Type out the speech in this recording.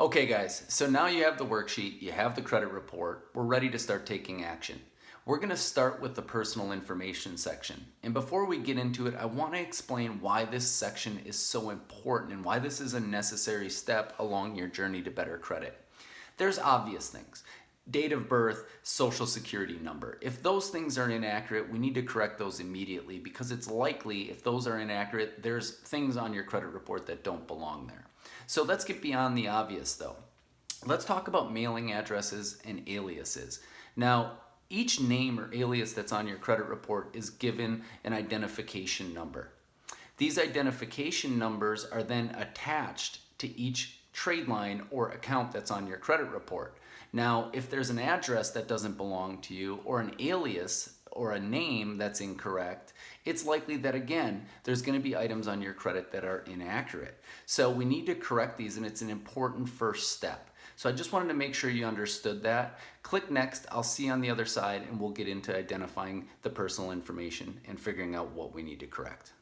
Okay guys, so now you have the worksheet, you have the credit report, we're ready to start taking action. We're gonna start with the personal information section. And before we get into it, I wanna explain why this section is so important and why this is a necessary step along your journey to better credit. There's obvious things. Date of birth, social security number. If those things are inaccurate, we need to correct those immediately because it's likely if those are inaccurate, there's things on your credit report that don't belong there. So let's get beyond the obvious though. Let's talk about mailing addresses and aliases. Now, each name or alias that's on your credit report is given an identification number. These identification numbers are then attached to each trade line or account that's on your credit report. Now, if there's an address that doesn't belong to you or an alias or a name that's incorrect, it's likely that again, there's gonna be items on your credit that are inaccurate. So we need to correct these and it's an important first step. So I just wanted to make sure you understood that. Click next, I'll see you on the other side and we'll get into identifying the personal information and figuring out what we need to correct.